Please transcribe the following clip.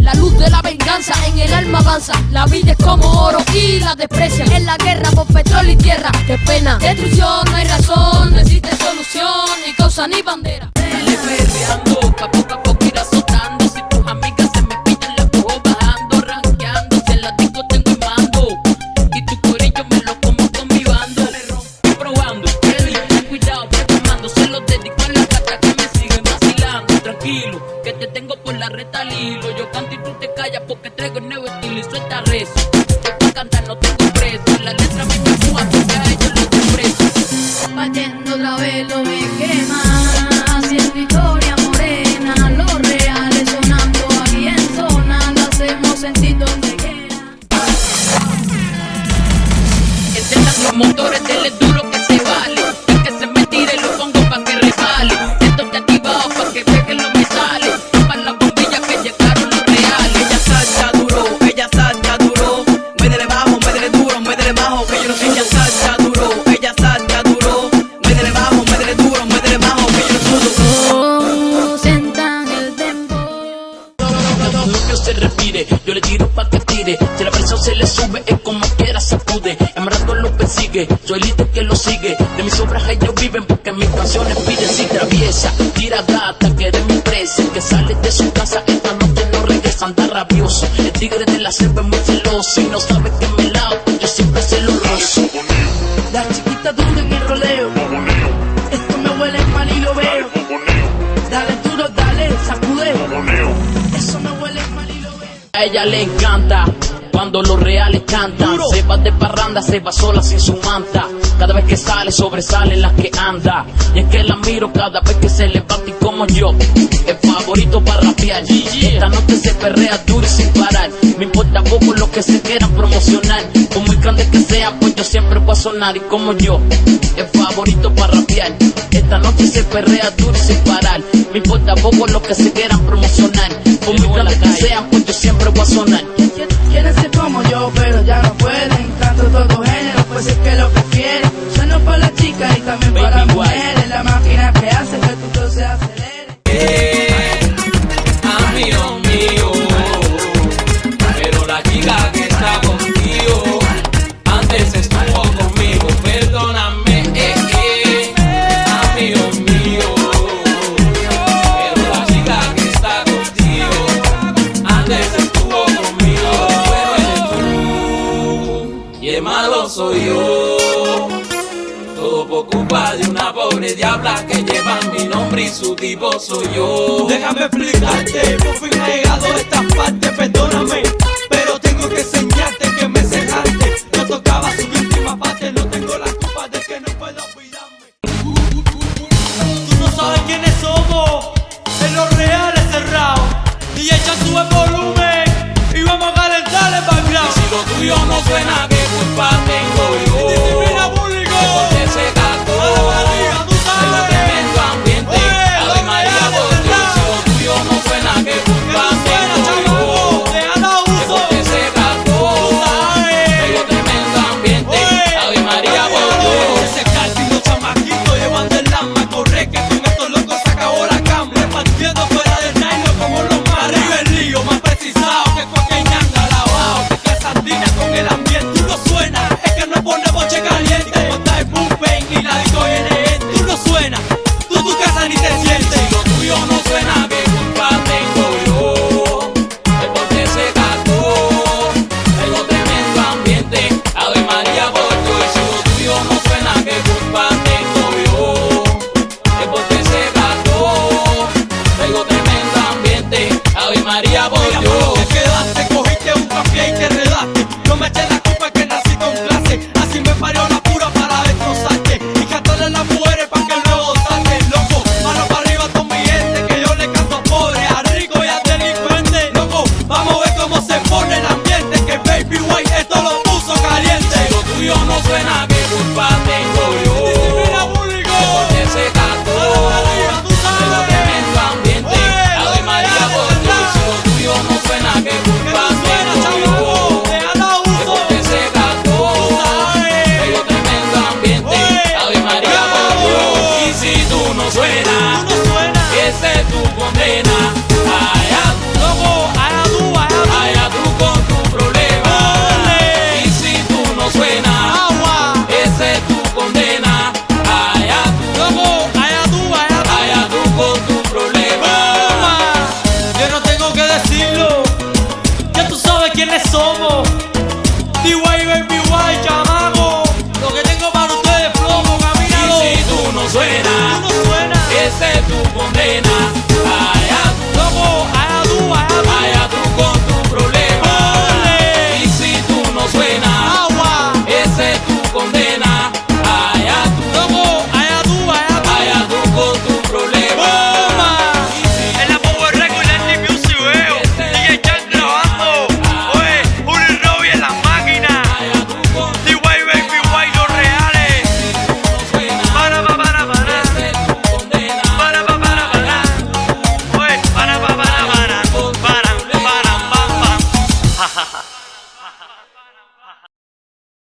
La luz de la venganza en el alma avanza. La vida es como oro y la desprecia. En la guerra por petróleo y tierra. Qué pena. Destrucción, no hay razón, no existe solución, ni cosa ni bandera. Hilo. Yo canto y tú te callas porque traigo el nuevo estilo y suelta rezo. Yo cantar no tengo preso. La letra me empuja porque a ellos los. Partiendo otra vez lo me quema. Haciendo historia se le sube, es como quiera sacude. En rato lo persigue, soy líder que lo sigue. De mis obras ellos viven porque mis canciones piden si traviesa. Tira gata, que eres mi presa. Que sale de su casa esta noche no regresa, anda rabioso. El tigre de la selva es muy celoso y no sabe que me lado. Yo siempre se lo rozo. La chiquita dura en el roleo. Esto me huele mal y lo veo. Dale duro, dale, sacude. Eso me huele mal y lo veo. A ella le encanta cuando los reales cantan. Se va de parranda, se va sola sin su manta. Cada vez que sale, sobresalen las que anda. Y es que la miro cada vez que se levanta y como yo. Es favorito para rapear. Esta noche se perrea duro y sin parar. Me importa poco lo que se quieran promocionar. Por muy grande que sea, pues yo siempre voy a sonar. Y como yo, es favorito para rapear. Esta noche se perrea duro y sin parar. Me importa poco lo que se quieran promocionar. Por muy grande que sean, pues yo siempre voy a sonar. Todo por culpa de una pobre diabla que lleva mi nombre y su tipo soy yo. Déjame explicarte, por fin ha llegado esta parte, perdóname, pero tengo que enseñarte que me cerraste. No tocaba su última parte, no tengo la culpa de que no puedo olvidarme. Tú no sabes quiénes somos, en los reales cerrados. Y echa sube volumen y vamos a calentar el background. Si lo tuyo no suena, Mi guay, chamaco, lo que tengo para ustedes flojo, camínalo. Y si tú no suenas.